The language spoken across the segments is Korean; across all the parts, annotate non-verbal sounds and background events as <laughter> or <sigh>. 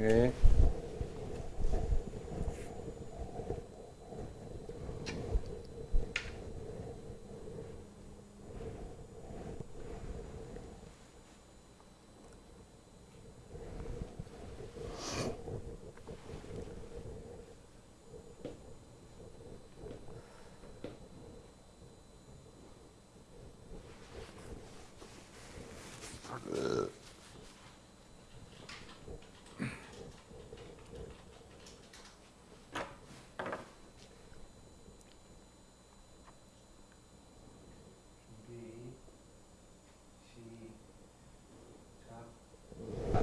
诶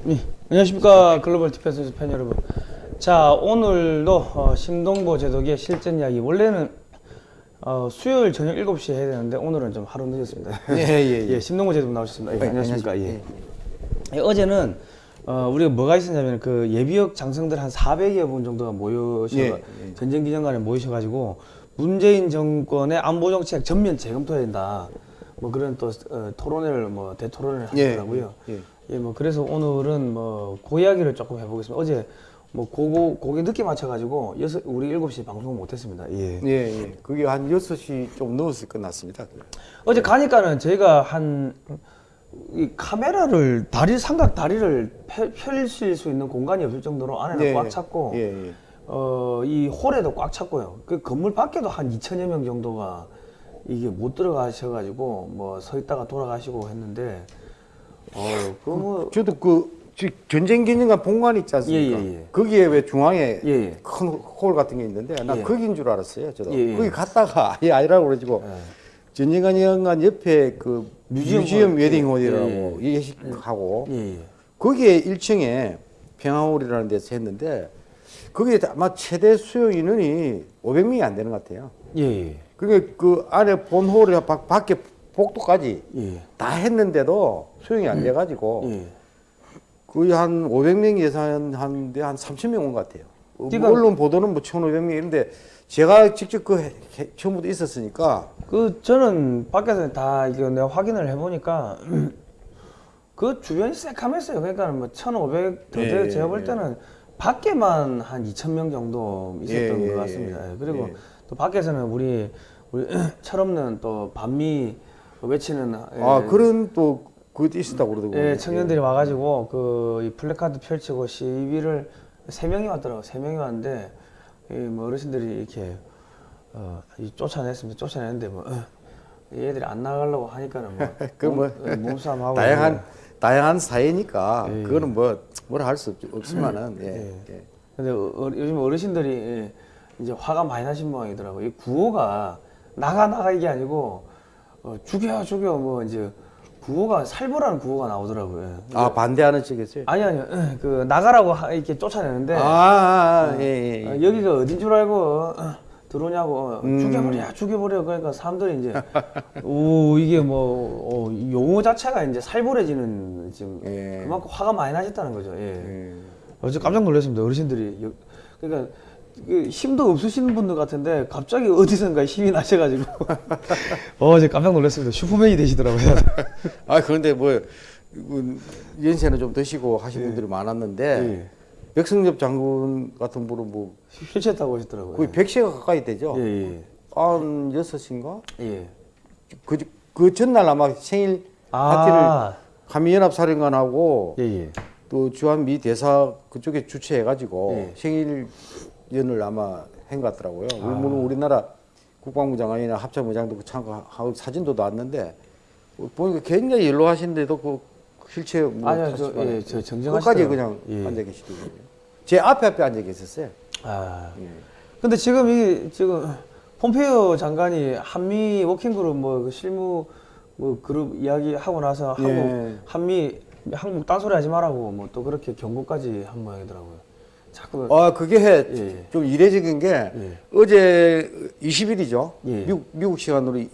네. 예, 안녕하십니까 글로벌 디펜스 팬 여러분 자 오늘도 어, 심동보 제독의 실전 이야기 원래는 어, 수요일 저녁 7시에 해야 되는데 오늘은 좀 하루 늦었습니다 <laughs> 예, 예, <laughs> 예. 심동보 제독 나오셨습니다 예, 네, 안녕하십니까 예. 안녕하십니까. 예, 어제는 어, 우리가 뭐가 있었냐면 그 예비역 장성들 한 400여 분 정도가 모여서 예, 예. 전쟁 기념관에 모이셔가지고 문재인 정권의 안보 정책 전면 재검토해야 된다 뭐 그런 또 어, 토론회를 뭐 대토론을 예, 하더라고요 예. 예, 뭐 그래서 오늘은 뭐 고이야기를 조금 해보겠습니다. 어제 뭐 고고 고개 늦게 맞춰가지고 여섯 우리 일곱 시 방송 못했습니다. 예. 예, 예. 그게 한 6시 좀 넘었을 끝났습니다. 어제 가니까는 저희가 한 이 카메라를 다리 삼각 다리를 펼- 펼칠 수 있는 공간이 없을 정도로 안에는 예, 꽉 찼고 예, 예. 어이 홀에도 꽉 찼고요. 그 건물 밖에도 한 2천여 명 정도가 이게 못 들어가셔가지고 뭐 서 있다가 돌아가시고 했는데 어그뭐 저도 그 지- 전쟁 기념관 본관 있지 않습니까? 예, 예, 예. 거기에 왜 중앙에 예, 예. 큰홀 같은 게 있는데 나 예. 거기인 줄 알았어요. 저도. 거기 갔다가 아예 <laughs> 아니라고 그러지고 전쟁 기념관 옆에 그 뮤지엄 뮤지엄, 홀. 웨딩 예, 홀이라고 예식하고 예, 예. 거기에 1층에 평화홀이라는 데서 했는데 거기에 아마 최대 수용 인원이 500명이 안 되는 것 같아요. 예, 예. 그게 그 안에 본홀에 밖- 밖에 복도까지 예. 다 했는데도 수용이 안 돼가지고 예. 거의 한 500명 예상하는데 한 3,000명 온 것 같아요. 어, 그러니까- 언론 보도는 뭐 1,500명 이런데 제가 직접 그 해- 해- 처음부터 있었으니까 그 저는 밖에서 다 이거 내가 확인을 해보니까 <clears throat> 그 주변이 새카맸어요. 그러니까 뭐 1,500더 예, 돼. 예, 제가 볼 예. 때는 밖에만 한 2,000명 정도 있었던 예, 예, 것 같습니다. 예. 예, 그리고 예. 또 밖에서는 우리 우리 <clears throat> 철없는 또 반미 외치는 예, 아 그런 또 그것도 있었다고 그러더라고요. 예, 청년들이 와가지고 그이 플래카드 펼치고 시위를 세 명이 왔더라고. 세 명이 왔는데 이뭐 어르신들이 이렇게 어, 이 쫓아냈습니다. 쫓아냈는데 뭐 어, 얘들이 안 나가려고 하니까는 뭐, <laughs> 그 뭐, 몸, 어, 몸싸움하고 다양한 다양한 사회니까 예, 그거는 뭐 뭐라 할 수 없지만은 예. 예. 근데 어, 어, 요즘 어르신들이 예, 이제 화가 많이 나신 모양이더라고요. 이 구호가 나가 나가 이게 아니고 어, 죽여 죽여 뭐 이제 구호가 살보라는 구호가 나오더라고요. 아 반대하는 측에서요. 아니 아니요. 그 나가라고 하- 이렇게 쫓아내는데 아, 아, 아, 예, 예, 예. 어, 여기가 어딘 줄 알고 어, 들어오냐고 음. 죽여버려 죽여버려 그러니까 사람들이 이제 오 이게 뭐 어, 용어 자체가 이제 살벌해지는 지금 예. 그만큼 화가 많이 나셨다는 거죠. 예. 예. 어제 깜짝 놀랐습니다 어르신들이 여- 그러니까 그 힘도 없으신 분들 같은데 갑자기 어디선가 힘이 나셔가지고 <laughs> 어제 깜짝 놀랐습니다 슈퍼맨이 되시더라고요. <laughs> 아 그런데 뭐 그, 연세는 좀 드시고 하신 분들이 많았는데 예. 백승엽 장군 같은 분은 뭐 휠체어 타고 오셨더라고요. 거의 100세가 가까이 되죠. 예, 예. 한 여섯 인가? 예. 그, 그 전날 아마 생일 파티를 아, 한미연합사령관하고 예, 예. 또 주한미 대사 그쪽에 주최해가지고 예. 생일 연을 아마 한 것 같더라고요. 아. 물론 우리나라 국방부 장관이나 합참의장도 그 참가하고 사진도 나왔는데 보니까 굉장히 연로하신데도 그 휠체어 뭐 아니요, 저, 예, 저 정정하시더라고요. 그냥 예. 앉아 계시더라고요. 제 앞에 앞에 앉아 계셨어요. 아. 예. 근데 지금 이 지금 폼페이오 장관이 한미 워킹그룹 뭐그 실무 뭐 그룹 이야기 하고 나서 한국 예. 한미 한국 딴소리 하지 말라고 뭐 또 그렇게 경고까지 한 모양이더라고요. 자꾸 아 그게 예. 좀 이례적인 게 예. 어제 20일이죠. 예. 미국, 미국 시간으로 예.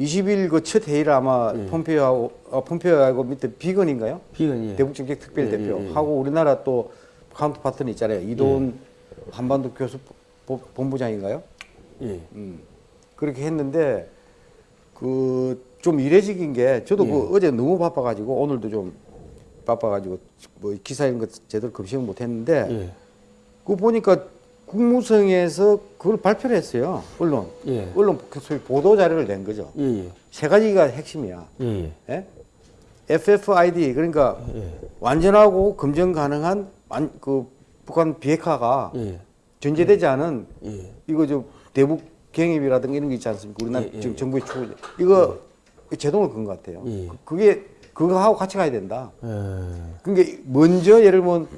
20일 그 첫 회의를 아마 예. 폼페이오하고 아, 폼페이오하고 밑에 비건인가요? 비건이 대북 정책 특별 예, 대표 예, 예. 하고 우리나라 또 counter partner 있잖아요. 이도훈 한반도 교섭 보- 본부장인가요? 예. 음. 그렇게 했는데 그 좀 이례적인 게 저도 예. 그 어제 너무 바빠가지고 오늘도 좀 바빠가지고 뭐 기사 이런 거 제대로 검색을 못했는데 예. 그거 보니까 국무성에서 그걸 발표를 했어요. 언론. 예. 언론 그 소위 보도 자료를 낸 거죠. 예, 예. 세 가지가 핵심이야. 예, 예. 예? FFID 그러니까 예. 완전하고 검증 가능한 완- 그 북한 비핵화가 예. 전제되지 않은 예. 이거 저 대북 경입이라든가 이런 게 있지 않습니까? 우리나라 지금 예. 정부의 추구 이거 제동을 건 것 같아요. 예. 그- 그게 그거하고 같이 가야 된다. 예. 그러니까 먼저 예를 들면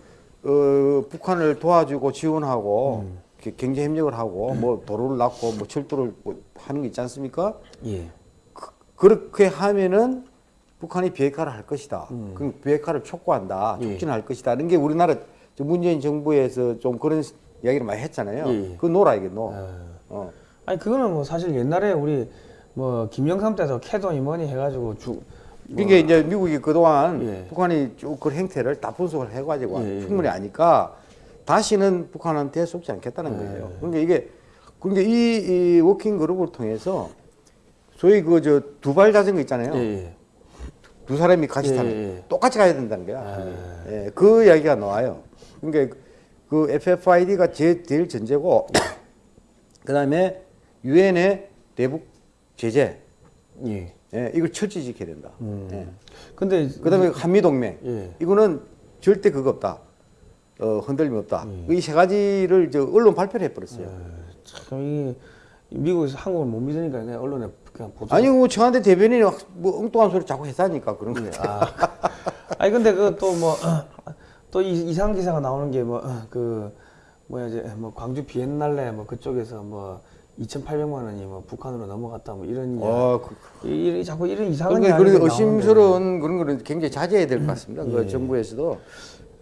어, 북한을 도와주고 지원하고 음. 경제 협력을 하고 뭐 도로를 놨고 뭐 철도를 뭐 하는 게 있지 않습니까? 예. 그, 그렇게 하면은 북한이 비핵화를 할 것이다. 음. 그럼 비핵화를 촉구한다. 예. 촉진할 것이다. 이런 게 우리나라 저 문재인 정부에서 좀 그런 이야기를 많이 했잖아요. 예, 예. 그거 놓라 이게 놓. 예. 어. 아니 그거는 뭐 사실 옛날에 우리 뭐 김영삼 때도 캐도니 뭐니 해가지고 주 그러니까 이제 미국이 그동안 예. 북한이 쭉 그 행태를 다 분석을 해가지고 예, 예, 충분히 아니까 다시는 북한한테 속지 않겠다는 예. 거예요. 그러니까 이게 그러니까 이, 이 워킹 그룹을 통해서 소위 그 저 두 발 자전거 있잖아요. 예, 예. 두 사람이 같이 예, 타는 예. 똑같이 가야 된다는 거야. 예, 그 이야기가 나와요. 그러니까 그 FFID가 제, 제일 전제고 <coughs> 그 다음에 유엔의 대북 제재 예. 예, 이걸 철저히 지켜야 된다. 음. 예. 근데 그다음에 한미 동맹 예. 이거는 절대 그거 없다. 어, 흔들림 없다. 예. 이세 가지를 저 언론 발표를 해버렸어요. 참이 미국에서 한국을 못 믿으니까 그냥 언론에 그냥 보도. 아니 뭐 청와대 대변인이 막뭐 엉뚱한 소리 자꾸 했다니까 그런 거. 아. <laughs> 아니 근데 그 또 뭐 <clears throat> 또 이상 기사가 나오는 게 뭐 그 뭐야 이제 뭐 광주 비엔날레 뭐 그쪽에서 뭐 2,800만 원이 뭐 북한으로 넘어갔다 뭐 이런 어, 그, 이, 이, 자꾸 이런 이상한 그러니까 그런. 의심스러운 그런 거는 굉장히 자제해야 될 것 같습니다. 예. 그 정부에서도.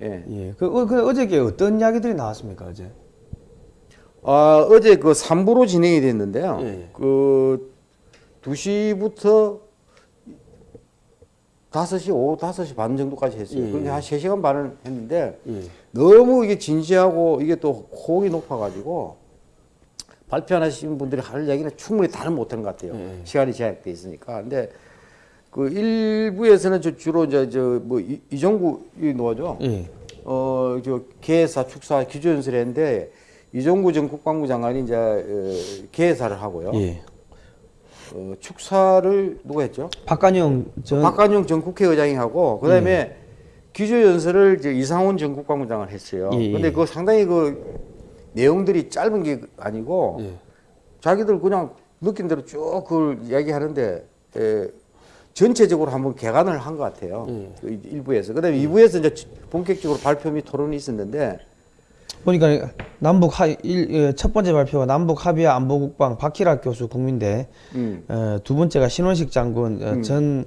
예. 예. 그, 어, 그 어저께 어떤 이야기들이 나왔습니까 어제? 아, 어제 그 3부로 진행이 됐는데요. 예. 그 2시부터 5시, 오후 5시 반 정도까지 했어요. 예. 그런데 한 3시간 반을 했는데 예. 너무 이게 진지하고 이게 또 호응이 높아가지고 발표하시는 분들이 할 얘기는 충분히 다는 못하는 것 같아요. 예. 시간이 제약돼 있으니까. 근데 그 일부에서는 저 주로 이제 저뭐 이종구 이 노죠. 예. 어, 저 개사 축사 기조 연설을 했는데 이종구 전 국방부 장관이 이제 어, 개사를 하고요. 예. 어, 축사를 누가 했죠? 박관영 전 박관용 전 국회의장이 하고 그다음에 기조 연설을 이제 이상훈 전 국방부 장관 했어요. 예, 예. 근데 그 상당히 그 내용들이 짧은 게 아니고 예. 자기들 그냥 느낀 대로 쭉 그걸 이야기하는데 에, 전체적으로 한번 개관을 한 것 같아요. 예. 그 일부에서. 그다음에 이부에서 이제 본격적으로 발표 및 토론이 있었는데 보니까 남북 하, 일, 예, 첫 번째 발표가 남북 합의와 안보국방 박희락 교수 국민대 음. 어, 두 번째가 신원식 장군 어, 전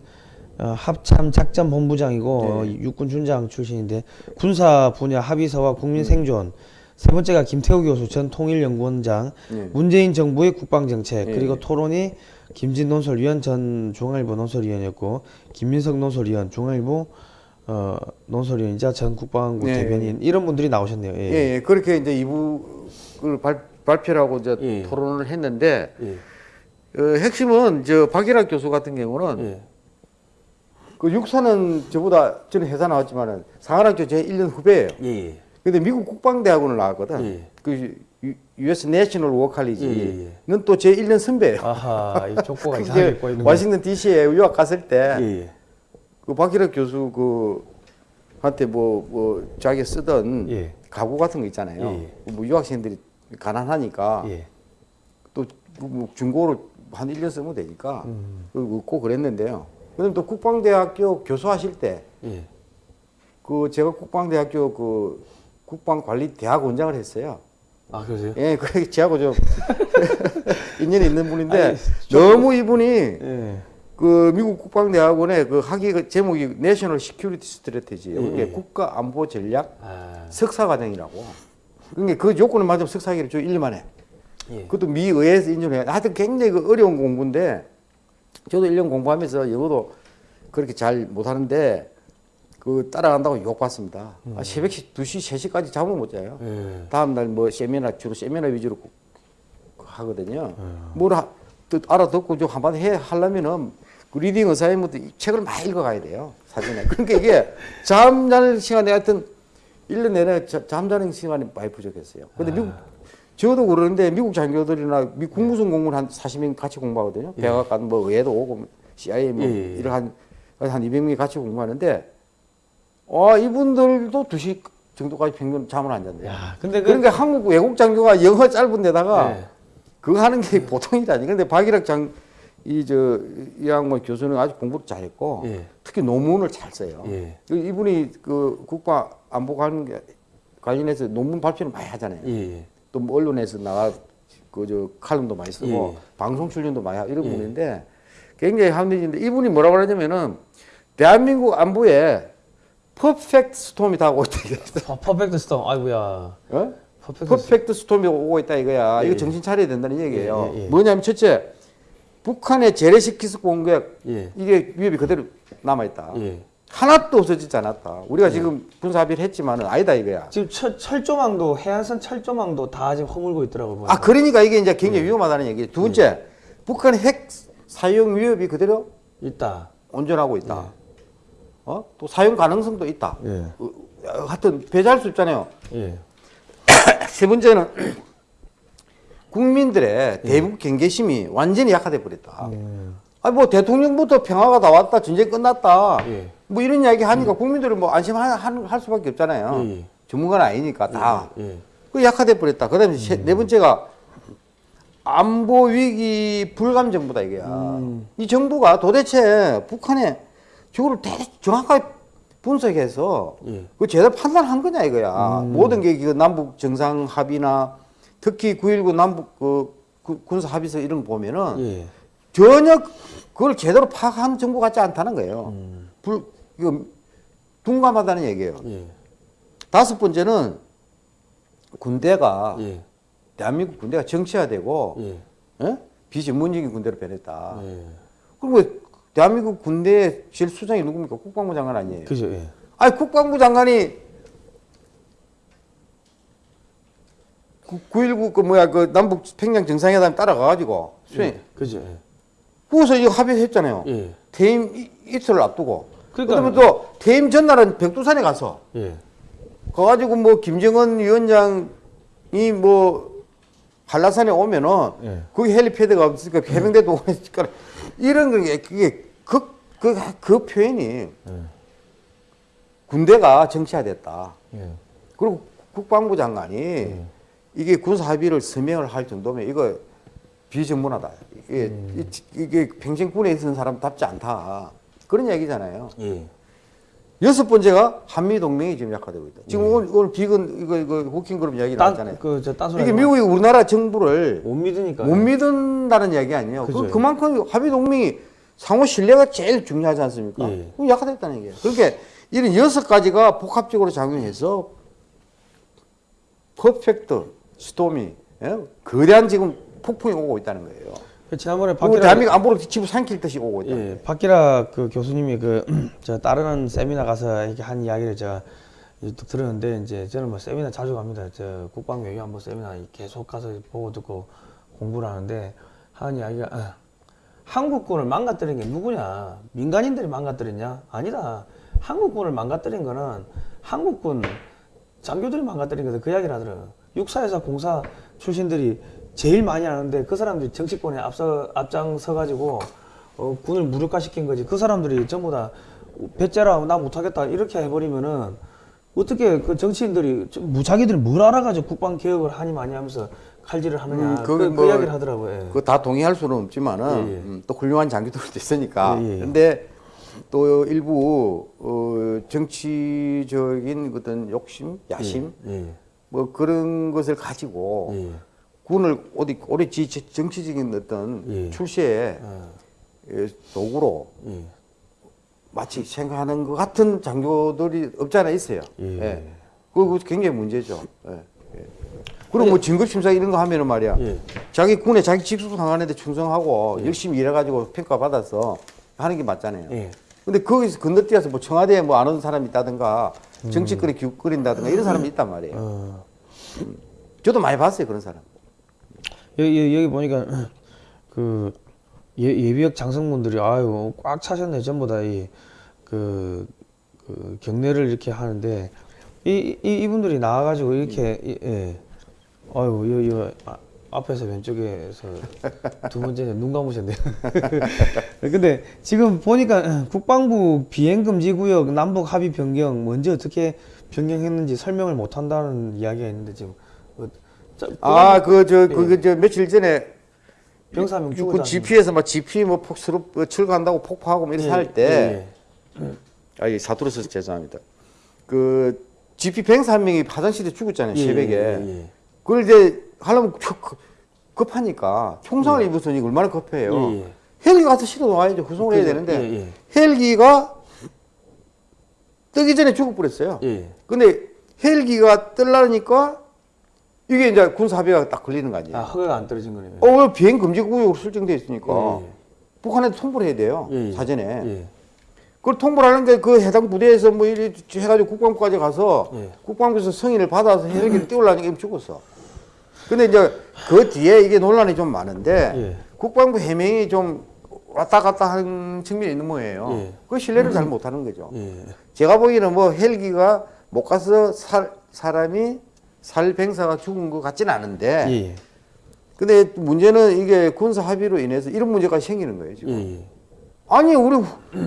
어, 합참 작전 본부장이고 어, 육군 준장 출신인데 군사 분야 합의서와 국민 생존 세 번째가 김태우 교수 전 통일연구원장 예. 문재인 정부의 국방정책 예. 그리고 토론이 김진 논설위원 전 중앙일보 논설위원이었고 김민석 논설위원 중앙일보 어, 논설위원이자 전 국방부 예. 대변인 이런 분들이 나오셨네요. 예. 예, 예. 그렇게 이제 이부를 발, 발표를 하고 이제 예. 토론을 했는데 예. 어, 핵심은 저 박일학 교수 같은 경우는 예. 그 육사는 저보다 저는 회사 나왔지만은 상하학교 제 1년 후배예요. 예. 근데 미국 국방대학원을 나왔거든. 예. 그 유- US 예, 칼리지는 예, 또제 1년 선배예요. 아하, 이 족보가 <laughs> 이상하게 꼬이는 거. 워싱턴 DC에 유학 갔을 때 예, 예. 그 박일학 교수 그 한테 뭐 뭐 자기 쓰던 예. 가구 같은 거 있잖아요. 예, 뭐 유학생들이 가난하니까 예. 또뭐 중고로 한 1년 쓰면 되니까 음. 그 얻고 그랬는데요. 그다음에 또 국방대학교 교수하실 때 예. 그 제가 국방대학교 그 국방관리 대학 원장을 했어요. 아, 그러세요? 예, 그 제하고 좀 <laughs> 인연이 있는 분인데 아니, 너무 이분이 예. 그 미국 국방대학원의 그 학위 그 제목이 national security strategy 예, 이게 예. 국가 안보 전략 아, 석사 과정이라고. 그러니까 그 요건을 맞으면 석사학위를 좀 1년 만에. 예. 그것도 미 의회에서 인정해. 하여튼 굉장히 그 어려운 공부인데 저도 1년 공부하면서 영어도 그렇게 잘 못하는데 그 따라간다고 욕 봤습니다. 아, 새벽 2시, 3시까지 잠을 못 자요. 예. 다음날 뭐 세미나 주로 세미나 위주로 하거든요. 뭘 하, 또 알아듣고 좀 한번 해 하려면은 그 reading assignment부터 이 책을 많이 읽어가야 돼요 사전에. 그러니까 이게 <laughs> 잠자는 시간에 하여튼 1년 내내 자- 잠자는 시간이 많이 부족했어요. 근데 미국 저도 그러는데 미국 장교들이나 미 국무성 공무원 한 40명 같이 공부하거든요. 백악관 뭐 의회도 오고 CIA 뭐 예, 예, 예. 이런 한, 한 200명이 같이 공부하는데 와 이분들도 2시 정도까지 평균 잠을 안 잔대요. 야, 근데 그 그러니까 한국 외국 장교가 영어 짧은 데다가 네. 그거 하는 게 <laughs> 보통이라니. 근데 박일학 장, 이, 저, 이 양반 교수는 아주 공부를 잘했고, 예. 특히 논문을 잘 써요. 예. 그 이분이 그 국가 안보 관계 관련해서 논문 발표를 많이 하잖아요. 예. 또 뭐 언론에서 나가, 그, 저, 칼럼도 많이 쓰고, 예. 방송 출연도 많이 하고, 이런 예. 분인데, 굉장히 합리적인데, 이분이 뭐라고 하냐면은, 대한민국 안보에 perfect storm이 다 오고 있다. 이거야. per- perfect storm. 아이고야. 어? perfect storm. perfect storm이 오고 있다 이거야. 예, 이거 예. 정신 차려야 된다는 얘기예요. 예, 예, 예. 뭐냐면 첫째, 북한의 재래식 공격 예. 이게 위협이 그대로 남아 있다. 예. 하나도 없어지지 않았다. 우리가 지금 군사 합의를 했지만은 아니다 이거야. 지금 철, 철조망도 해안선 철조망도 다 지금 허물고 있더라고요. 아 그러니까 이게 이제 굉장히 예. 위험하다는 얘기. 두 번째, 북한의 핵 사용 위협이 그대로 있다. 온전하고 있다. 어? 또 사용 가능성도 있다. 예. 어, 하여튼 배제할 수 있잖아요. 예. <coughs> 세 번째는 <coughs> 국민들의 대북 경계심이 완전히 약화돼 버렸다. 아니 뭐 대통령부터 평화가 다 왔다, 전쟁 끝났다. 예. 뭐 이런 이야기 하니까 국민들은 뭐 안심할 할 수밖에 없잖아요. 예, 예. 전문가는 아니니까 다. 예. 그 약화돼 버렸다. 그다음에 세- 네 번째가 안보 위기 불감 정부다 이게야. 이 정부가 도대체 북한의 저거를 대 정확하게 분석해서 예. 그 제대로 판단한 거냐 이거야. 모든 게 그 남북 정상 합의나 특히 9.19 남북 그, 그 군사 합의서 이런 거 보면은 예. 전혀 그걸 제대로 파악한 정부 같지 않다는 거예요. 불 이거 둔감하다는 얘기예요. 예. 다섯 번째는 군대가 예. 대한민국 군대가 정치화되고 예. 예? 비전문적인 군대로 변했다. 예. 그리고 대한민국 군대의 제일 수장이 누굽니까? 국방부 장관 아니에요. 그죠. 예. 아니 국방부 장관이 9.19 그 뭐야 그 남북 평양 정상회담 따라가가지고 수행. 예. 그죠. 예. 거기서 이거 합의했잖아요. 예. 퇴임 이- 이틀을 앞두고. 그러니까- 그다음에 또 퇴임 전날은 백두산에 가서 예. 가가지고 뭐 김정은 위원장이 뭐 한라산에 오면은 예. 거기 헬리패드가 없으니까 해병대도 오니까 이런 게 그게 그, 그, 그 표현이 예. 군대가 정치화됐다. 예. 그리고 국방부 장관이 이게 군사 합의를 서명을 할 정도면 이거 비전문하다. 이게, 이- 이게 평생 군에 있는 사람답지 않다. 그런 얘기잖아요. 예. 여섯 번째가 한미 동맹이 지금 약화되고 있다. 지금 오늘, 오늘 비건 이거 이거 호킹 그룹 이야기 나왔잖아요. 딴소리 이게. 미국이 우리나라 정부를 못 믿으니까. 못 믿는다는 이야기 아니에요. 그죠. 그 그만큼 합의 동맹이 상호 신뢰가 제일 중요하지 않습니까? 예. 그럼 약화됐다는 얘기예요. 그러니까 이런 여섯 가지가 복합적으로 작용해서 퍼펙트 스톰이 예? 거대한 지금 폭풍이 오고 있다는 거예요. 그 지난번에 그리고 박기라 대한민국 안보를 집어 삼킬 듯이 오고 있다. 예, 박기라 그 교수님이 그 <clears throat> 저 다른 세미나 가서 이렇게 한 이야기를 제가 들었는데 이제 저는 뭐 세미나 자주 갑니다. 저 국방 외교 안보 세미나 계속 가서 보고 듣고 공부를 하는데 하는 이야기가 어, 한국군을 망가뜨린 게 누구냐? 민간인들이 망가뜨렸냐? 아니다. 한국군을 망가뜨린 거는 한국군 장교들이 망가뜨린 거다. 그 이야기를 하더라고요. 육사에서 공사 출신들이 제일 많이 하는데 그 사람들이 정치권에 앞서 앞장서 가지고 어, 군을 무력화시킨 거지. 그 사람들이 전부 다 배째라 나 못하겠다 이렇게 해버리면은 어떻게 그 정치인들이 좀 무자기들이 뭘 알아가지고 국방 개혁을 하니 많이 하면서 칼질을 하느냐. 음, 그, 그뭐 이야기를 하더라고요. 예. 그거 다 동의할 수는 없지만은 예, 예. 음, 또 훌륭한 장교들도 있으니까. 예, 예. 근데 또 일부 어, 정치적인 어떤 욕심, 야심 예. 뭐 그런 것을 가지고 예. 군을 어디 오래 지 정치적인 어떤 예. 출세의 어, 예, 도구로 예. 마치 생각하는 것 같은 장교들이 없지 않아 있어요. 예. 예. 그거 굉장히 문제죠. 예. 예. 그리고 뭐 진급심사 이런 거 하면은 말이야. 예. 자기 군에 자기 직속 상관한데 충성하고 열심히 일해가지고 평가 받아서 하는 게 맞잖아요. 예. 근데 거기서 건너뛰어서 뭐 청와대에 뭐 안 오는 사람이 있다든가 정치권에 기웃거린다든가 이런 사람이 있단 말이에요. 어. 저도 많이 봤어요 그런 사람. 여기, 여기, 보니까 <clears throat> 그 예, 예비역 장성분들이 아유 꽉 차셨네 전부 다이 그 그 경례를 이렇게 하는데 이, 이 이분들이 나와가지고 이렇게 이- 예 아유 요, 요 아, 앞에서 왼쪽에서 두 번째 눈 감으셨네요. <laughs> 근데 지금 보니까 <clears throat> 국방부 비행 금지 구역 남북 합의 변경 먼저 어떻게 변경했는지 설명을 못 한다는 이야기가 있는데 지금 아, 그, 저, 그, 저, 며칠 전에 병사명 그 죽었다. GP에서 막 GP 뭐 폭스로 뭐 출간다고 폭파하고 뭐 이렇게 할 때, 아, 이 사투로 써서 죄송합니다. 그 GP 병사 한 명이 화장실에 죽었잖아요, 예, 새벽에. 예, 예. 그걸 이제 하려면 급- 급- 급하니까 총상을 입었으니 얼마나 급해요. 예, 예. 헬기 가서 실어 놓아야죠. 구송을 해야 그죠. 되는데 예, 예. 헬기가 뜨기 전에 죽어버렸어요. 예. 근데 헬기가 뜨려니까 이게 이제 군사합의가 딱 걸리는 거 아니에요. 아 허가가 안 떨어진 거네요. 어, 왜 비행 금지 구역으로 설정돼 있으니까 예, 예. 북한에 통보를 해야 돼요. 예, 예. 사전에. 예. 그걸 통보를 하는데 그 해당 부대에서 뭐 이리 해가지고 국방부까지 가서 예. 국방부에서 승인을 받아서 <coughs> 헬기를 띄우려니까 죽었어. 근데 이제 그 뒤에 이게 논란이 좀 많은데 예. 국방부 해명이 좀 왔다 갔다 하는 측면이 있는. 예. 그 신뢰를 잘 못하는 거죠. 예. 제가 보기에는 뭐 헬기가 못 가서 살, 사람이 살 병사가 죽은 것 같지는 않은데 예. 근데 문제는 이게 군사 합의로 인해서 이런 문제가 생기는 거예요 지금. 예. 예. 아니 우리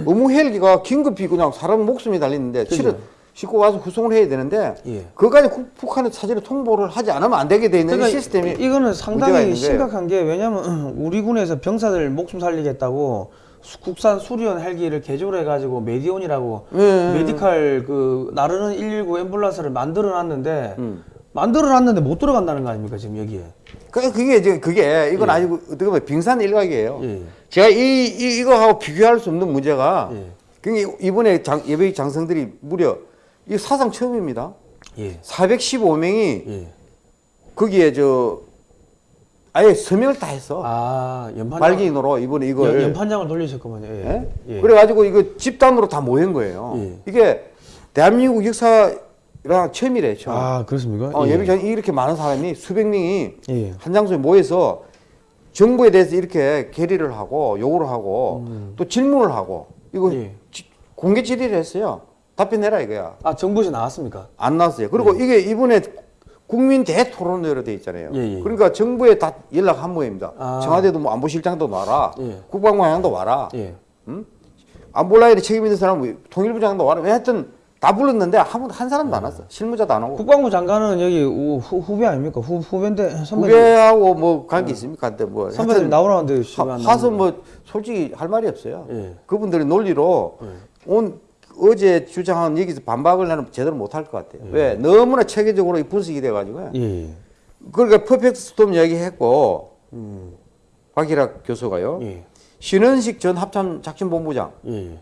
의무 헬기가 긴급히 그냥 사람 목숨이 달리는데. 실은 싣고 와서 구송을 해야 되는데 예. 그까지 북한에 사전에 통보를 하지 않으면 안 되게 돼 있는 이 시스템이 그러니까 이거는 상당히. 심각한 게 왜냐면 <clears throat> 우리 군에서 병사들 목숨 살리겠다고 수- 국산 수리온 헬기를 개조를 해가지고 메디온이라고 예. 메디칼 그 나르는 119 앰뷸런스를 만들어 놨는데 음. 만들어 놨는데 못 들어간다는 거 아닙니까 지금 여기에 그 그게 이제 그게 이건 예. 아니고 어떻게 보면 빙산 일각이에요. 예. 제가 이, 이 이거하고 비교할 수 없는 문제가 예. 그게 이번에 장, 예備장성들이 무려 이 사상 처음입니다. 예. 415명이 예. 거기에 저 아예 서명을 다 했어. 아 연판 발기인으로 이번에 이걸 연 판장을 돌리셨구만요. 예. 예? 예. 그래가지고 이거 집단으로 다 모인 거예요. 예. 이게 대한민국 역사 랑 처음이래, 처음. 아 그렇습니까? 어, 예. 예비 장 이렇게 많은 사람이 수백 명이 예. 한 장소에 모여서 정부에 대해서 이렇게 결의를 하고 요구를 하고 또 질문을 하고 이거 음. 예. 지- 공개 질의를 했어요. 답변해라 이거야. 아 정부에서 나왔습니까? 안 나왔어요. 그리고 이게 이번에 국민 대토론회로 돼 있잖아요. 예, 예. 그러니까 정부에 다 연락 한 모입니다. 아. 청와대도 뭐 안보실장도 와라, 예. 국방부장도 와라, 예. 안볼라인에 책임 있는 사람 뭐 통일부장도 와라. 왜 하여튼 다 불렀는데 한, 한 사람도 안 왔어. 실무자도 안 오고. 국방부 장관은 여기 우- 후, 후배 아닙니까? 후, 후배인데 선배님 후배하고 뭐 관계 있습니까? 근데 뭐 선배들 나오라는데 와서 나오는데. 뭐 솔직히 할 말이 없어요. 예. 그분들의 논리로 온 어제 주장한 얘기에서 반박을 나는 제대로 못 할 것 같아요. 왜? 너무나 체계적으로 이 분석이 돼가지고. 예. 그러니까 퍼펙트 스톰 이야기했고 박일학 교수가요. 예. 신원식 전 합참 작전본부장 예.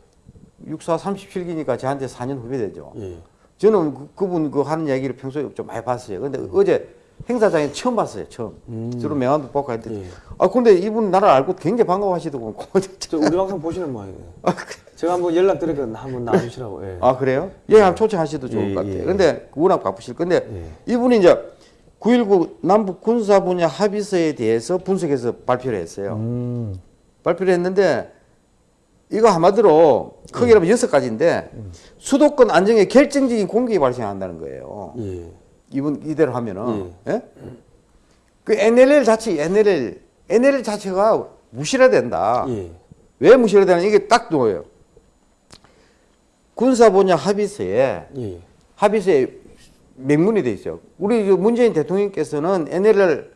육사 37기니까 저한테 4년 후배되죠. 예. 저는 그, 그분 그 하는 얘기를 평소에 좀 많이 봤어요. 근데 어제 행사장에 처음 봤어요. 처음. 주로 명함도 뽑고 했더니 아 근데 이분 나를 알고 굉장히 반가워하시더군요. <laughs> 저 우리 방송 보시는 모양이에요. <laughs> 제가 한번 연락 드리거든 한번 나와주시라고. 예. 아 그래요? 예, 한번 초청하셔도 좋을 예, 것 같아요. 예. 근데 워낙 바쁘실 건데 예. 이분이 이제 9.19 남북 군사 분야 합의서에 대해서 분석해서 발표를 했어요. 음. 발표를 했는데 이거 한마디로 크게 하면 여섯 가지인데 수도권 안정에 결정적인 공격이 발생한다는 거예요. 예. 이분 이대로 하면은 예? 그 NLL 자체 NLL NLL 자체가 무시해야 된다. 예. 왜 무시해야 되냐 이게 딱 뭐예요? 군사 분야 합의서에 예. 합의서에 명문이 돼 있어요. 우리 그 문재인 대통령께서는 NLL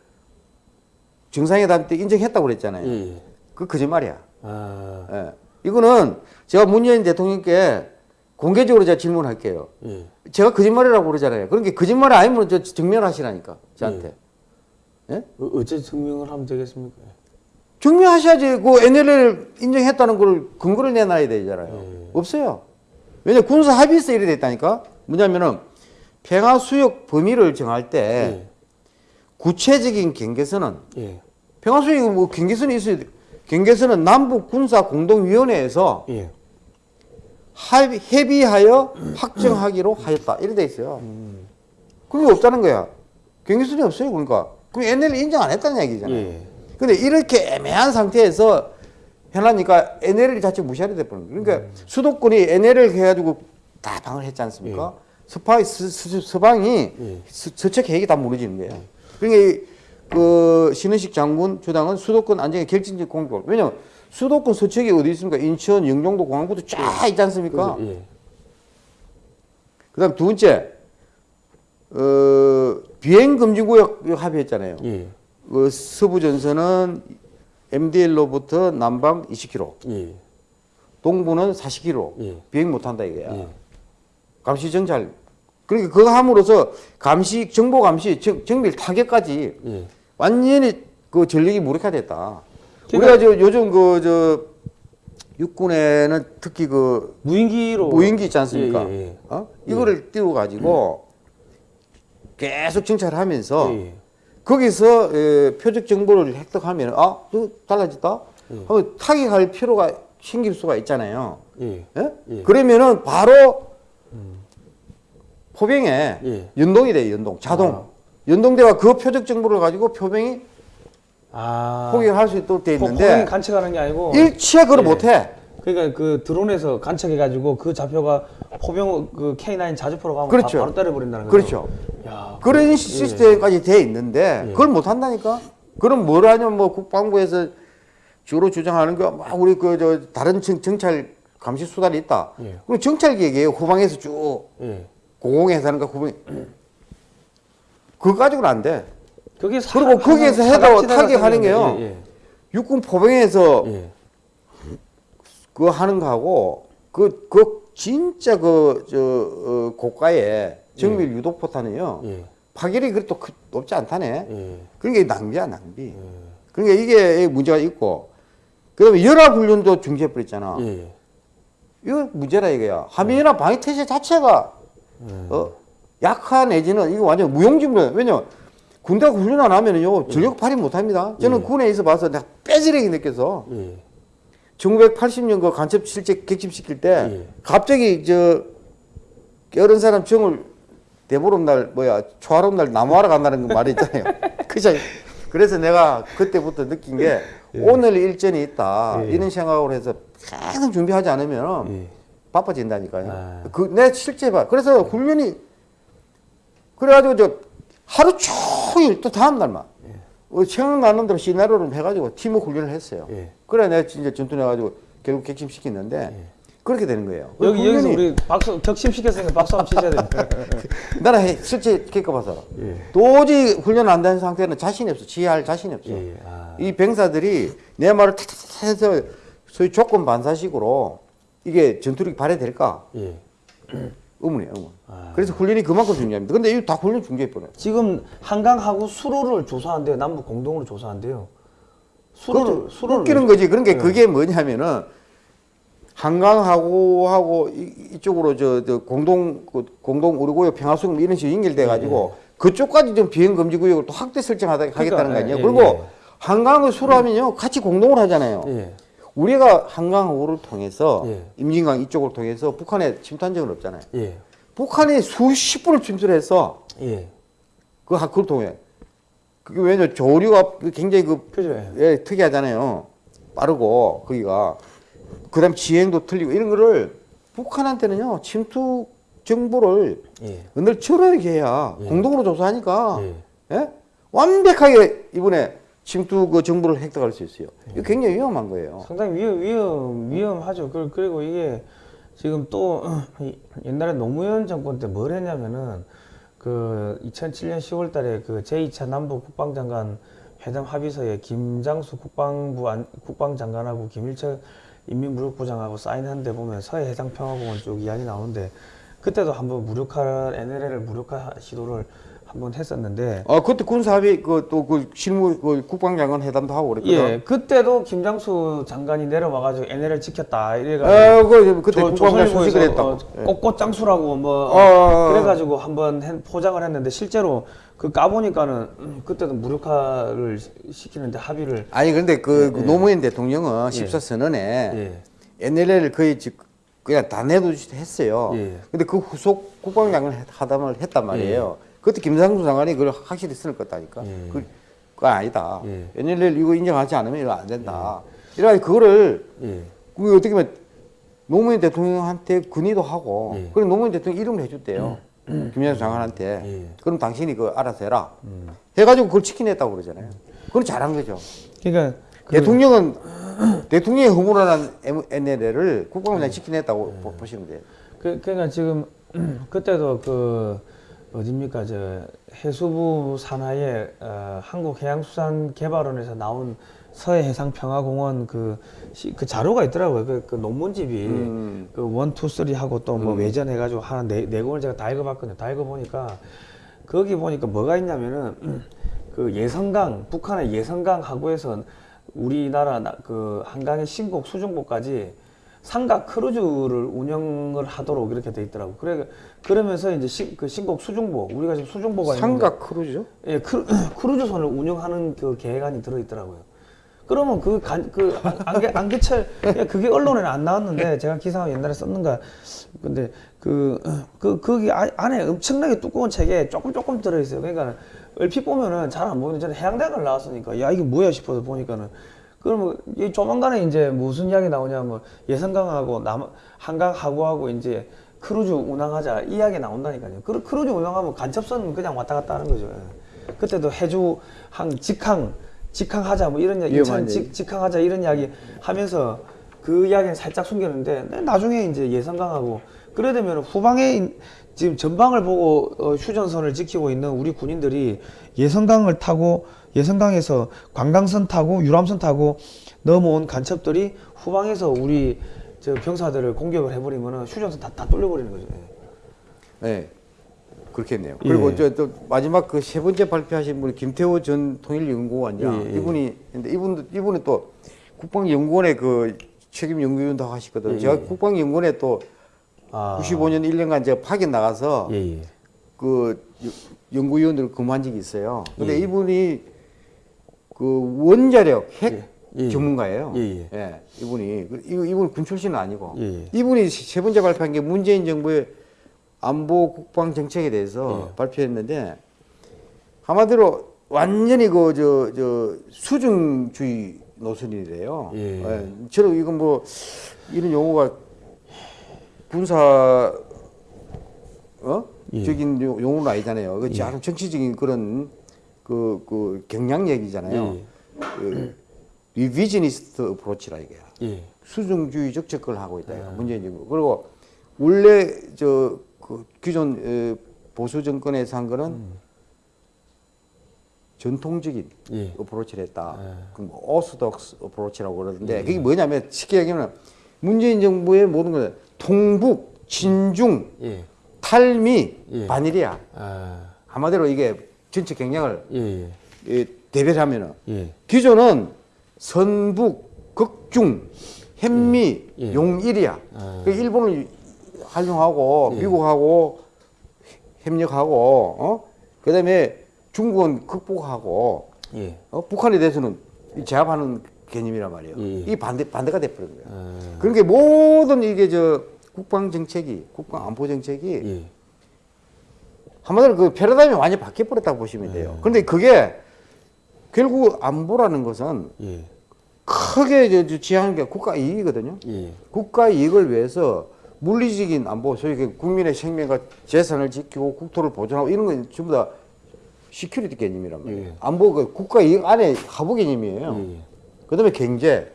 정상회담 때 인정했다고 그랬잖아요. 예. 그 거짓말이야. 아. 예. 이거는 제가 문재인 대통령께 공개적으로 제가 질문할게요. 예. 제가 거짓말이라고 그러잖아요. 그런 게 거짓말이 아니면 저 증명하시라니까 저한테. 예? 어, 어째 증명을 하면 되겠습니까? 증명하셔야지 그 NLL 인정했다는 걸 근거를 내놔야 되잖아요. 예. 없어요. 왜냐 군사 합의서 이래 됐다니까. 뭐냐면은 평화 수역 범위를 정할 때 예. 구체적인 경계선은 예. 평화 수역 뭐 경계선이 있어야 돼. 경계선은 남북 군사 공동위원회에서 예. 합의, 협의하여 확정하기로 하였다. 이래 돼 있어요. 그게 없다는 거야. 경계선이 없어요. 그러니까. 그럼 NLL 인정 안 했다는 얘기잖아요. 예. 근데 이렇게 애매한 상태에서 해놨으니까 NLL 자체 무시하게 돼버린 거예요. 그러니까 음. 수도권이 NLL 해가지고 다 방을 했지 않습니까? 서방이, 서, 서, 서방이 예. 서, 서책 계획이 다 무너지는 거예요. 그러니까 이, 그 신은식 장군 주당은 수도권 안정에 결정적 공격을 왜냐면 수도권 서책이 어디 있습니까? 인천, 영종도, 공항부도 쫙 있지 않습니까? 예. 그다음 두 번째 어, 비행 금지 구역 합의했잖아요. 예. 그 서부 전선은 MDL로부터 남방 20km, 예. 동부는 40km 예. 비행 못 한다 이거야. 예. 감시 정찰. 그러니까 그거 함으로써 감시 정보 감시 정, 정밀 타격까지 예. 완전히 그 전력이 무력화됐다. 그러니까- 우리가 저 요즘 그 저 육군에는 특히 그 무인기로 무인기 있지 않습니까? 예, 예, 예. 어? 이거를 띄워 가지고 계속 정찰하면서 예, 예. 거기서 에, 표적 정보를 획득하면 아, 이거 달라졌다. 하면 타격할 필요가 생길 수가 있잖아요. 예. 예? 예. 그러면은 바로 포병에 예. 연동이 돼요, 연동. 자동. 아. 연동돼가 그 표적 정보를 가지고 표병이 아. 포격할 수 있도록 돼 포- 있는데 간척하는 게 아니고 일체 그걸 예. 못해. 그러니까 그 드론에서 간척해가지고 그 좌표가 포병 그 K9 자주포로 가면 그렇죠. 바, 로 때려버린다는 거죠. 그렇죠. 야, 그런 시스템까지 돼 있는데 예. 그걸 못 한다니까. 그럼 뭘 하냐면 뭐 국방부에서 주로 주장하는 거막 우리 그 저 다른 정, 정찰 감시 수단이 있다. 예. 그럼 정찰 계획이에요. 후방에서 쭉 예. 공공에서 하는 거 후방. 그거 가지고는 안 돼. 그게 사- 그리고 거기에서 해도 타격하는 게요. 예, 육군 포병에서 예. 예. 그거 하는 거하고 그, 그 진짜 그, 저, 어, 고가의 정밀 유도 포탄이요. 예. 파괴력이 그렇게 크- 높지 않다네. 예. 그러니까 낭비야, 낭비. 그러니까 이게 문제가 있고, 그 다음에 연합훈련도 중지해버렸잖아. 예. 이거 문제라 이거야. 하미연합 방위태세 자체가, 어, 약한 내지는 이거 완전 무용지물. 왜냐 군대가 훈련 안 하면은요, 전력 발휘 못 합니다. 저는 군에 있어 봐서 내가 빼지르게 느껴서, 예. 1980년 그 간첩 실제 객침시킬 때, 예. 갑자기 저, 여른 사람 정을 대보름 날, 뭐야, 초하름 날 나무하러 간다는 그 말이 있잖아요. <laughs> 그죠? 그래서 내가 그때부터 느낀 게, 오늘 일전이 있다. 예. 이런 생각으로 해서 계속 준비하지 않으면 예. 바빠진다니까요. 아. 그, 내 실제 봐. 그래서 훈련이, 그래가지고 저 하루 종일 또 다음 날만, 어, 생각나는 대로 시나리오를 해가지고 팀워 훈련을 했어요. 예. 그래 내가 진짜 전투해가지고 결국 객침시켰는데, 그렇게 되는 거예요. 여기 훈련이 여기서 우리 박수 격심 시켰으니까 박수 한번 치셔야 됩니다. <laughs> 나는 해, 실제 겪어봐서 예. 도저히 훈련 안된 상태는 자신이 없어. 지휘할 자신이 없어. 예, 예. 아. 이 병사들이 내 말을 탁탁탁 해서 소위 조건 반사식으로 이게 전투력이 발휘될까? <clears throat> 예. 의문이에요, 의문. 아. 그래서 훈련이 그만큼 중요합니다. 근데 이거 다 훈련 중요해버려요. 지금 한강하고 수로를 조사한대요. 남북 공동으로 조사한대요. 수로를 수로를 웃기는 거지. 그런 게 네. 그게 뭐냐면은 한강하고 하고 이- 이쪽으로 저, 저 공동 그 공동 우리고역 평화수금 이런 식으로 연결돼 가지고 그쪽까지 좀 비행 금지 구역을 또 확대 설정하다 하겠다는 거 아니에요. 예, 그리고 예. 한강을 수로하면요 같이 공동으로 하잖아요. 예. 우리가 한강호를 통해서 예. 임진강 이쪽을 통해서 북한에 침투한 적은 없잖아요. 예. 북한이 수십 분을 했어. 예. 그 하- 그걸 통해. 그게 왜냐 조류가 굉장히 그 그죠? 예. 예, 특이하잖아요. 빠르고 거기가 그다음 지행도 틀리고 이런 거를 북한한테는요 침투 정보를 예. 늘 철저하게 해야 예. 공동으로 조사하니까 예. 예? 완벽하게 이번에 침투 그 정보를 획득할 수 있어요. 이거 굉장히 위험한 거예요. 상당히 위험, 위험, 위험하죠. 그- 그리고 이게 지금 또 이- 옛날에 노무현 정권 때 뭘 했냐면은 그 2007년 10월 달에 그 제2차 남북 국방장관 회담 합의서에 김장수 국방부 안, 국방장관하고 김일철 인민무력부장하고 사인한 데 보면 서해 해상평화공원 쪽 이야기 나오는데 그때도 한번 무력화 NLL을 무력화 시도를 한번 했었는데 아 그때 군사합의 그또 그 실무 그 국방장관 회담도 하고 그랬거든. 예 그때도 김장수 장관이 내려와 가지고 NLL 지켰다 이래가지고 아, 그 그때 조- 국방장 조선일보에서 수식을 했다고. 어, 예. 꽃꽃 장수라고 뭐 어, 어, 어. 그래가지고 한번 해- 포장을 했는데 실제로 그 까보니까는 음, 그때도 무력화를 시- 시키는데 합의를 아니 근데 그, 그 노무현 대통령은 14선언에 예. NLL을 거의 지- 그냥 다 내두듯이 했어요. 예. 근데 그 후속 국방장관 하담을 했단 말이에요. 그때 김상수 장관이 그걸 확실히 쓸 거다니까. 예. 그, 그건 아니다. 예. NLL 이거 인정하지 않으면 이거 안 된다. 이래가지고 그거를 예. 그 어떻게 보면 노무현 대통령한테 건의도 하고 예. 그럼 노무현 대통령 이름을 해줬대요. 김장수 장관한테. 예. 그럼 당신이 그 알아서 해라. 해가지고 그걸 지켜냈다고 그러잖아요. 그건 잘한 거죠. 그러니까 그, 대통령은 <clears throat> 대통령의 허물어난 NLL을 국방부 장관이 지켜냈다고 보- 보시면 돼요. 그, 그러니까 지금 <clears throat> 그때도 그 어딥니까 저 해수부 산하에 어, 한국해양수산개발원에서 나온 서해해상평화공원 그, 시, 그 자료가 있더라고요. 그, 그 논문집이 음. 그 one, two, three 하고 또뭐 외전해가지고 하나 네, 네 권을 제가 다 읽어봤거든요. 다 읽어보니까 거기 보니까 뭐가 있냐면은 <clears throat> 그 예성강 북한의 예성강 하구에서 우리나라 나- 그 한강의 신곡 수중보까지 삼각 크루즈를 운영을 하도록 이렇게 돼 있더라고. 그래 그러면서 이제 신, 그 신곡 수중보 우리가 지금 수중보가 삼각 크루즈죠? 예, 크루, <clears throat> 크루즈선을 운영하는 그 계획안이 들어있더라고요. 그러면 그, 간, 그, 안- 안개, 안개철, 예, 그게 언론에는 안 나왔는데, 제가 기사 옛날에 썼는가. 근데 그, 그, 거기 아- 안에 엄청나게 두꺼운 책에 조금 조금 들어있어요. 그러니까 얼핏 보면은 잘 안 보이는데, 저는 해양대학을 나왔으니까, 야, 이게 뭐야 싶어서 보니까는. 그러면 이 조만간에 이제 무슨 이야기 나오냐 면, 예성강하고 남, 한강 하구하고 이제 크루즈 운항하자 이 이야기 나온다니까요. 그 크루즈 운항하면 간첩선 그냥 왔다 갔다 하는 거죠. 예. 그때도 해주 항 직항 직항하자 뭐 이런 이야기 인천 직, 직항하자 이런 이야기 하면서 그 이야기는 살짝 숨겼는데 네, 나중에 이제 예성강하고 그래 되면 후방에 인- 지금 전방을 보고 어, 휴전선을 지키고 있는 우리 군인들이 예성강을 타고 예성강에서 관광선 타고 유람선 타고 넘어온 간첩들이 후방에서 우리 저 병사들을 공격을 해버리면은 휴전선 다, 다 뚫려버리는 거죠. 예. 네. 그렇겠네요. 그리고 예. 저 또 마지막 그 세 번째 발표하신 분이 김태호 전 통일연구원장 예, 예. 이분이 근데 이분 이분은 또 국방연구원의 그 책임 연구위원도 하시거든요. 예, 제가 예. 국방연구원에 또 아, 95년 1년간 제가 파견 나가서. 그 여- 연구위원으로 근무한 적이 있어요. 근데 예. 이분이 그 원자력 핵 예, 예. 전문가예요. 예, 예. 이분이 그- 이- 이분 군 출신은 아니고 예, 예. 이분이 세 번째 발표한 게 문재인 정부의 안보 국방 정책에 대해서 예. 발표했는데 한마디로 완전히 그 저 저 수정주의 노선이래요. 예. 저는 이건 뭐 이런 용어가 군사 어? 예. 적인 요- 용어는 아니잖아요. 그 정치적인 그런 그, 그 경향 얘기잖아요. 그 revisionist approach라 이게. 예. 수정주의적 접근을 하고 있다. 문재인 정부. 그리고 원래 저 그 기존 에, 보수 정권에서 한 거는 전통적인 예. 어프로치를 했다. 그뭐 오스독스 어프로치라고 그러는데 그게 뭐냐면 쉽게 얘기하면 문재인 정부의 모든 걸 통북, 친중, 예. 탈미, 예. 반일이야. 아, 한마디로 이게 전체 경향을 예, 예. 예, 대별을 하면은 예. 기존은 선북, 극중, 현미, 예. 예. 용일이야. 아. 그 일본을 활용하고 예. 미국하고 협력하고 어? 그다음에 중국은 극복하고 예. 어? 북한에 대해서는 이 제압하는 개념이란 말이에요. 예. 이 반대 반대가 돼버린 거예요. 아, 그러니까 모든 이게 저 국방 정책이 국방 안보 정책이 예. 한마디로 그 패러다임이 완전히 바뀌어 버렸다고 보시면 네. 돼요. 그런데 그게 결국 안보라는 것은 예. 크게 지향하는 게 국가 이익이거든요. 예. 국가 이익을 위해서 물리적인 안보, 소위 그 국민의 생명과 재산을 지키고 국토를 보존하고 이런 건 전부 다 security 개념이란 말이에요. 예. 안보가 국가 이익 안에 하부 개념이에요. 예. 그 다음에 경제,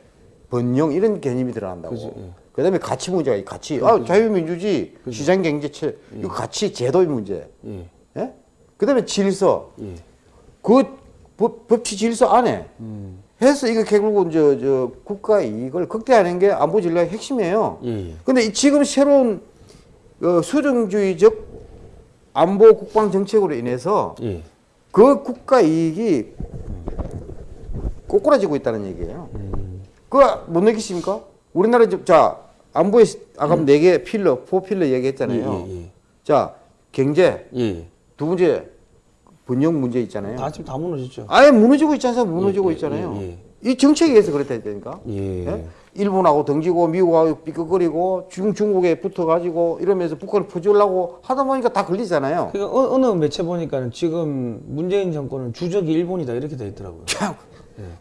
번영 이런 개념이 들어간다고. 그죠, 예. 그 다음에 가치 문제가 이 가치. 아, 자유민주주의, 시장 경제체, 예. 이거 가치 제도의 문제. 예. 예? 그다음에 질서. 예. 그 법, 법치 질서 안에 음. 해서 이거 결국은 저, 저 국가 이익을 극대화하는 게 안보 전략의 핵심이에요. 예. 근데 이 지금 새로운 어, 수정주의적 안보 국방 정책으로 인해서 예. 그 국가 이익이 꼬꾸라지고 있다는 얘기예요. 그거 못 느끼십니까? 우리나라 지금 자 안보에 아까 네개 필러, 포 필러 얘기했잖아요. 예, 예, 자 경제 예. 두 번째 번영 문제 있잖아요. 다 지금 다 무너졌죠. 아예 무너지고 있지 않습니까? 무너지고 예, 예, 있잖아요. 예, 이 정책에 의해서 그랬다니까. 예. 예? 일본하고 등지고 미국하고 삐걱거리고 중, 중국에 붙어가지고 이러면서 북한을 퍼주려고 하다 보니까 다 걸리잖아요. 그러니까 어, 어느 매체 보니까는 지금 문재인 정권은 주적이 일본이다 이렇게 돼 있더라고요. 참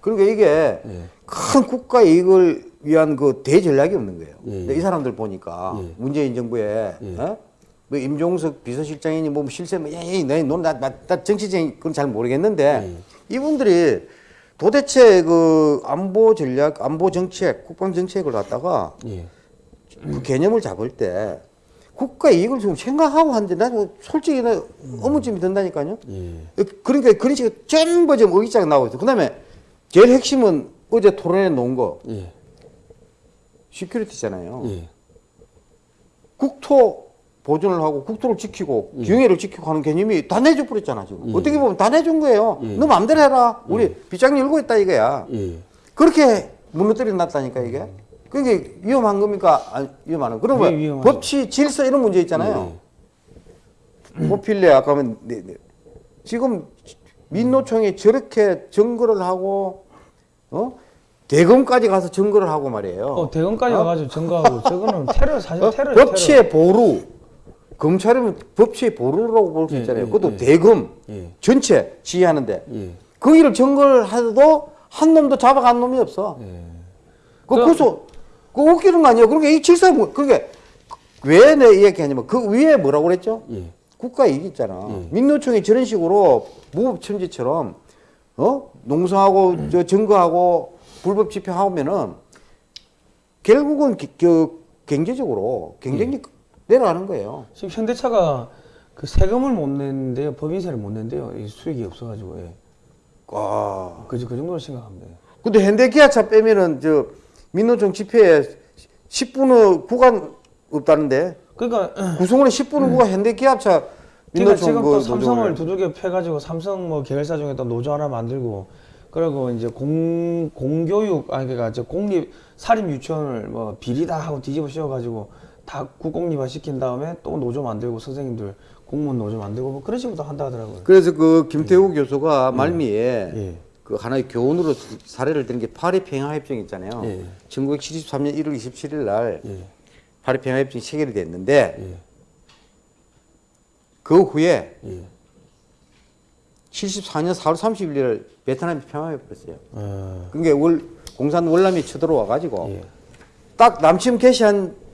그러니까 이게 예. 큰 국가 이익을 위한 그 대전략이 없는 거예요. 예, 이 사람들 보니까 예. 문재인 정부에 어? 뭐 임종석 비서실장이니 뭐 실세 뭐 에이 너나 나 정치적인 그건 잘 모르겠는데 예. 이분들이 도대체 그 안보 전략, 안보 정책, 국방 정책을 갖다가 예. 그 개념을 잡을 때 국가 이익을 좀 생각하고 하는데 나는 솔직히 나 어머쯤이 든다니까요. 예. 그러니까 그런 식으로 전부 지금 의기자가 나오고 있어. 그 다음에 제일 핵심은 어제 토론에 놓은 거 예. 시큐리티잖아요. 예. 국토 보존을 하고 국토를 지키고 경애를 지키고 하는 개념이 다 내줘 버렸잖아 지금. 어떻게 보면 다 내준 거예요. 너 마음대로 해라. 우리 빗장 열고 있다 이거야. 예. 그렇게 무너뜨려 놨다니까 이게. 그게 위험한 겁니까? 거. 왜 그러면 위험하죠? 법치, 질서 이런 문제 있잖아요. 모필래 아까 하면 네, 네. 지금 민노총이 저렇게 증거를 하고 어 대검까지 가서 증거를 하고 말이에요. 어, 대검까지 와가지고 증거하고 저거는 테러 사실 어? 테러 법치의 보루 검찰이면 법치의 보루라고 볼수 예, 있잖아요. 예, 그것도 예. 예. 전체 지휘하는데 예. 거기를 증거를 해도 한 놈도 잡아간 놈이 없어. 예. 그 그- 고소 그 웃기는 거 아니에요. 그러니까 이 질서 뭐 그게 왜내 얘기하냐면 그 위에 뭐라고 그랬죠? 예. 국가 이익 있잖아. 예. 민노총이 저런 식으로 무법천지처럼 어 농성하고 저 증거하고 불법 집행하면은 결국은 기- 그 경제적으로 경쟁력 내려가는 거예요. 지금 현대차가 그 세금을 못 내는데요. 법인세를 못 낸대요. 이 수익이 없어가지고. 예. 아. 그, 그 정도로 생각합니다. 근데 현대기아차 빼면은 저 민노총 집회에 10분의 구간 없다는데 그러니까 <clears throat> 구성원의 10분의 구간 현대기아차 그러니까 민노총 지금 그 또 삼성을. 두들겨 패가지고 삼성 뭐 계열사 중에 또 노조 하나 만들고 그리고 이제 공 공교육 아니 그러니까 저 공립 사립 유치원을 뭐 비리다 하고 뒤집어 씌워가지고 다 국공립화 시킨 다음에 또 노조 만들고 선생님들 공무원 노조 만들고 뭐 그런 식으로 한다 하더라고요. 그래서 그 김태우 교수가 말미에 예. 그 하나의 교훈으로 사례를 드는 게 파리 평화 협정 있잖아요. 예. 1973년 1월 27일 날 예. 파리 평화 협정이 체결이 됐는데 예. 그 후에 예. 74년 4월 30일 베트남이 평화해 버렸어요. 어, 그게 월 공산 월남이 쳐들어와 가지고 예. 딱 남침 개시한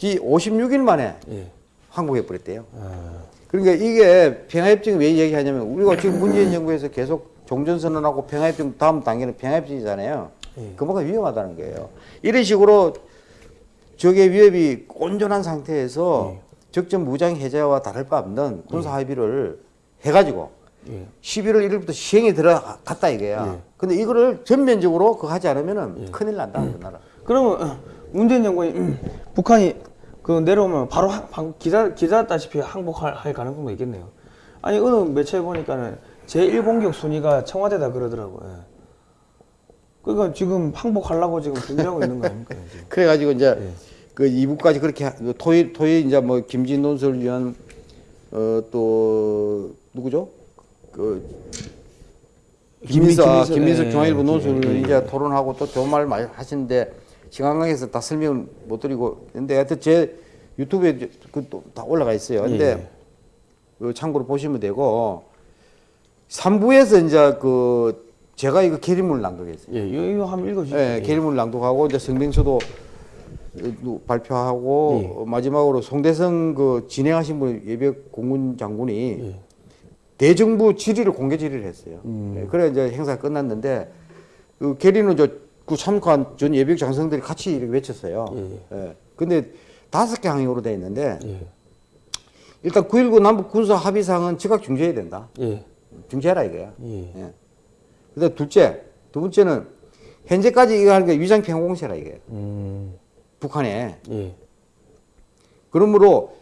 지 56일 만에 예. 항복해 버렸대요. 어, 그러니까 이게 평화협정이 왜 얘기하냐면 우리가 지금 문재인 정부에서 계속 종전선언하고 평화협정 다음 단계는 평화협정이잖아요. 예. 그만큼 위험하다는 거예요. 이런 식으로 적의 위협이 온전한 상태에서 예. 적정 무장 해제와 다를 바 없는 군사 합의를 해가지고 예. 11월 1일부터 시행에 들어갔다 이거야. 예. 근데 이거를 전면적으로 그거 하지 않으면 은 큰일 난다 그 나라. 그러면 어, 문재인 정권이 음, 북한이 그 내려오면 바로 방- 기다 기다렸다시피 항복할 할 가능성도 있겠네요. 아니 어느 매체에 보니까는 제1공격 순위가 청와대다 그러더라고요. 예. 그러니까 지금 항복하려고 지금 준비하고 있는 거 아닙니까? 지금? <laughs> 그래가지고 이제 예. 그 2부까지 그렇게 하- 토일 토일 이제 뭐 김진 논설위원 어또 누구죠? 그 김민석 아, 김민석, 김민석 예, 중앙일보 예, 예, 이제 토론하고 또 좋은 말 많이 하시는데 시간 관계에서 다 설명을 못 드리고 근데 하여튼 제 유튜브에 그다 올라가 있어요. 근데 예. 그 참고로 보시면 되고 3부에서 이제 그 제가 이거 계리문을 낭독했어요. 예, 이거, 한번 읽어주시죠. 예, 계리문을 낭독하고 이제 성명서도 어, 발표하고 예. 어, 마지막으로 송대성 그 진행하신 분 예비역 공군 장군이 예. 대정부 질의를 공개 질의를 했어요. 음. 예, 그래 이제 행사가 끝났는데 그 계리는 저 그 참가한 전 예비역 장성들이 같이 이렇게 외쳤어요. 예. 근데 다섯 개 항목으로 돼 있는데 예. 일단 9.19 남북 군사 합의상은 즉각 중지해야 된다. 예. 중지해라 이거야. 예. 예. 그다음 둘째, 두 번째는 현재까지 이거 하는 게 위장 평화 공세라 이게 음. 북한에. 예. 그러므로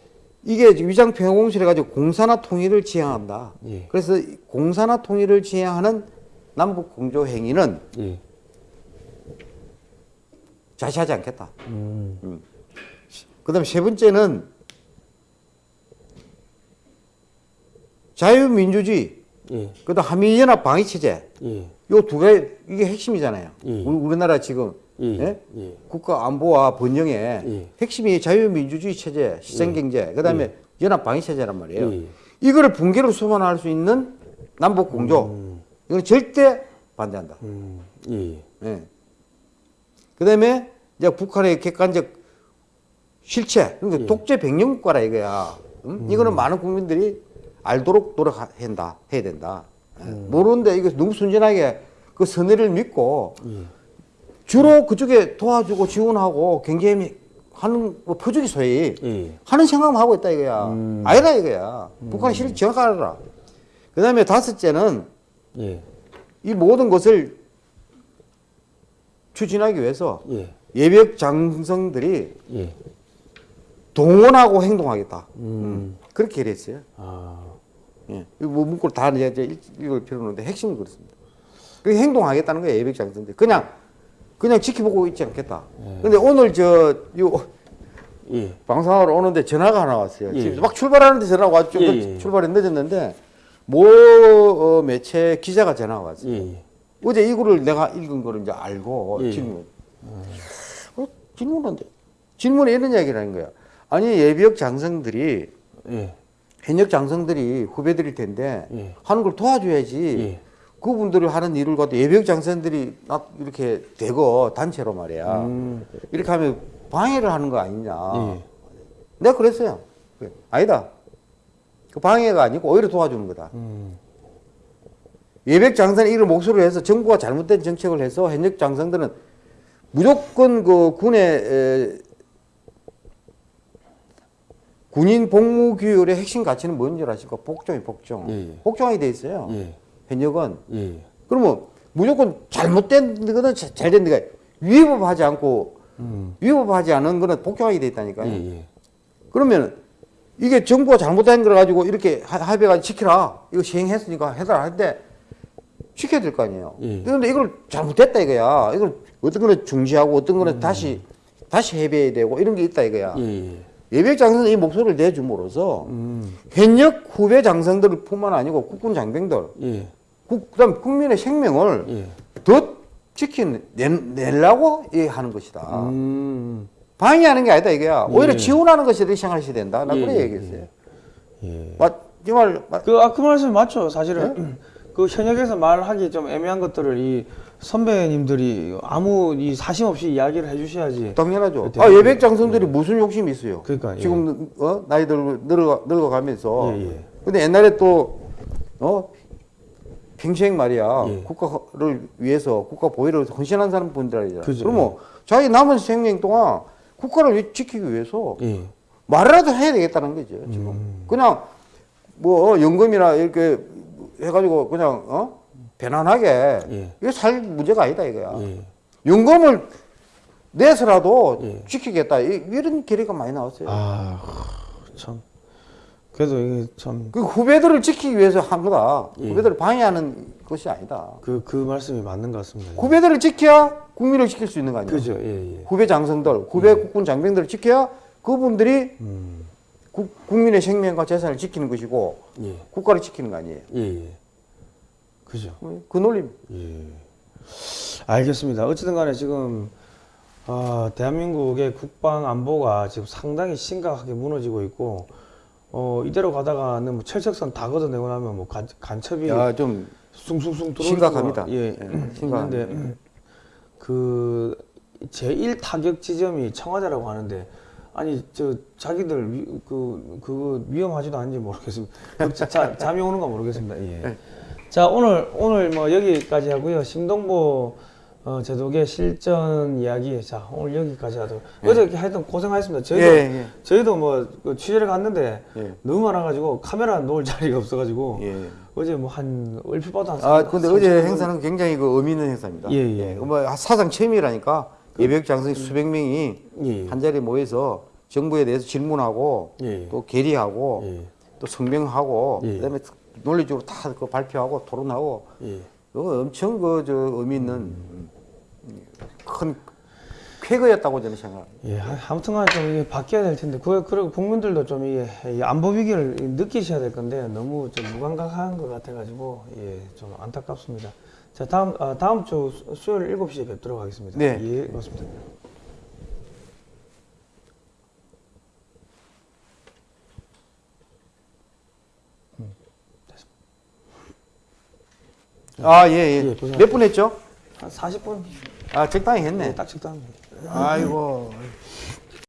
이게 위장 평화 공세를 가지고 공산화 통일을 지향한다. 예. 그래서 이 공산화 통일을 지향하는 남북 공조 행위는 예. 자시하지 않겠다. 음. 그 다음 세 번째는 자유민주주의, 예. 그 다음 한미연합 방위 체제. 예. 요두 가지 이게 핵심이잖아요. 예. 우리, 우리나라 지금 예. 예? 예. 국가 안보와 번영의 예. 핵심이 자유민주주의 체제, 시장경제, 그 다음에 연합 방위 체제란 말이에요. 예. 이거를 붕괴로 소환할 수 있는 남북 공조. 음. 이건 절대 반대한다. 음, 예. 예. 그다음에 이제 북한의 객관적 실체, 그러니까 예. 독재 백년 국가라 이거야. 음? 이거는 많은 국민들이 알도록 노력해야 된다. 해야 된다. 예. 모르는데 이거 너무 순진하게 그 선의를 믿고 예. 주로 그쪽에 도와주고 지원하고 경제미 하는 뭐 퍼주기 소위 예. 하는 생각만 하고 있다 이거야. 음. 아니다 이거야. 북한이 실을 정확하게 알아라. 그 다음에 다섯째는 예. 이 모든 것을 추진하기 위해서 예. 예비역 장성들이 예. 동원하고 행동하겠다. 음. 그렇게 얘기했어요. 아. 예. 뭐 문구를 다 이제 읽- 읽을 필요는 없는데 핵심은 그렇습니다. 그 행동하겠다는 거예요, 예비역 장성들. 그냥, 그냥 지켜보고 있지 않겠다. 근데 오늘 저, 요, 예. 방송하러 오는데 전화가 하나 왔어요. 예. 지금 막 출발하는데 전화가 왔죠. 예, 그 예. 출발이 늦었는데, 모 어, 매체 기자가 전화가 왔어요. 어제 이거를 내가 읽은 거를 이제 알고 예. 질문. 어, 질문한데 질문에 이런 이야기를 하는 거야. 아니 예비역 장성들이 예. 현역 장성들이 후배들일 텐데 예. 하는 걸 도와줘야지. 예. 그분들이 하는 일을 가도 예비역 장성들이 나- 이렇게 되고 단체로 말이야. 음. 이렇게 하면 방해를 하는 거 아니냐. 예. 내가 그랬어요. 아니다. 그 방해가 아니고 오히려 도와주는 거다. 음. 예백 장성이 이를 목소리로 해서 정부가 잘못된 정책을 해서 현역 장성들은 무조건 그 군의 에, 군인 복무 규율의 핵심 가치는 뭔지 아십니까? 복종이 복종. 예, 예. 복종하게 돼 있어요. 예. 현역은 예. 그러면 무조건 잘못된 거는 자- 잘된 데가 위법하지 않고 음. 위법하지 않은 거는 복종하게 돼 있다니까요. 예. 예. 그러면 이게 정부가 잘못된 걸 가지고 이렇게 하- 합의가 지키라. 이거 시행했으니까 해달라 할 때 지켜야 될 거 아니에요. 예. 그런데 이걸 잘못됐다 이거야. 이걸 어떤 거는 중지하고 어떤 거는 다시 다시 해배해야 되고 이런 게 있다 이거야. 예. 예. 예비역 장성이 이 목소리를 내줌으로써 음. 현역 후배 장성들뿐만 아니고 국군 장병들, 예. 국, 그다음 국민의 생명을 예. 더 지킨 내, 내려고 이 하는 것이다. 음. 방해하는 게 아니다 이거야. 오히려 예. 지원하는 것이 더 생각하셔야 된다. 나 예, 그래 예, 얘기했어요. 예. 맞지 말, 맞, 그, 아, 그 말씀 맞죠. 사실은. 그 현역에서 말하기 좀 애매한 것들을 이 선배님들이 아무 이 사심 없이 이야기를 해주셔야지. 당연하죠. 아, 예백 장성들이 무슨 욕심이 있어요. 그러니까, 예. 지금 어? 나이 들고 늙어 늙어가면서. 예, 예. 근데 옛날에 또 어? 평생 말이야 예. 국가를 위해서 국가 보위를 헌신한 사람 분들이잖아. 그죠, 그러면 자기 남은 생명 동안 국가를 위- 지키기 위해서 예. 말이라도 해야 되겠다는 거죠. 지금 음. 그냥 뭐 연금이나 이렇게 해가지고 그냥 어 편안하게 예. 이게 살 문제가 아니다 이거야. 예. 연금을 내서라도 예. 지키겠다 이- 이런 계획가 많이 나왔어요. 아, 참. 그래도 이게 참. 그 후배들을 지키기 위해서 한 거다. 예. 후배들을 방해하는 것이 아니다. 그, 그 말씀이 맞는 것 같습니다. 후배들을 지켜야 국민을 지킬 수 있는 거 아니에요. 그죠, 예, 예. 후배 장성들, 후배 국군 장병들을 지켜야 그분들이 음, 국, 국민의 생명과 재산을 지키는 것이고 예, 국가를 지키는 거 아니에요. 예, 예. 그죠. 그 논리. 예. 알겠습니다. 어쨌든 간에 지금, 아, 대한민국의 국방 안보가 지금 상당히 심각하게 무너지고 있고, 어, 이대로 가다가는 뭐 철책선 다 걷어내고 나면 뭐 간, 간첩이 야, 좀 숭숭숭 들어올 심각합니다. 예, 예. 있는데 그 제1 타격 지점이 청와대라고 하는데 아니 저 자기들 위, 그 그거 위험하지도 않은지 모르겠습니다. 그 자, 자, 잠이 오는가 모르겠습니다. 예. 네. 자 오늘 오늘 뭐 여기까지 하고요. 심동보 어, 제독의 실전 이야기 자 오늘 여기까지 하도록 어제 하여튼 고생하셨습니다. 저희도 예, 예. 저희도 뭐 그 취재를 갔는데 예. 너무 많아가지고 카메라 놓을 자리가 없어가지고 예. 어제 뭐 한 얼핏 봐도 한 아, 삼- 근데 삼- 어제 행사는 굉장히 그 의미 있는 행사입니다. 예, 예. 뭐 사상 처음이라니까 예비역 장성 수백 명이 예. 한 자리에 모여서 정부에 대해서 질문하고 예. 또 계리하고 예. 또 성명하고 예. 그다음에 논리적으로 다 그 발표하고 토론하고 예. 그거 엄청 그 저 의미 있는 음, 큰 쾌거였다고 저는 생각합니다. 예, 하- 아무튼간 좀 이게 바뀌어야 될 텐데, 그 그리고 국민들도 좀 이게 이 안보 위기를 느끼셔야 될 건데 너무 좀 무감각한 것 같아가지고 예, 좀 안타깝습니다. 자, 다음 아, 다음 주 수- 수요일 7시에 뵙도록 하겠습니다. 네. 예, 고맙습니다. 아, 예, 예. 예, 고생하셨습니다. 몇분 했죠? 한 40분 아, 적당히 했네. 딱 적당합니다. 아이고.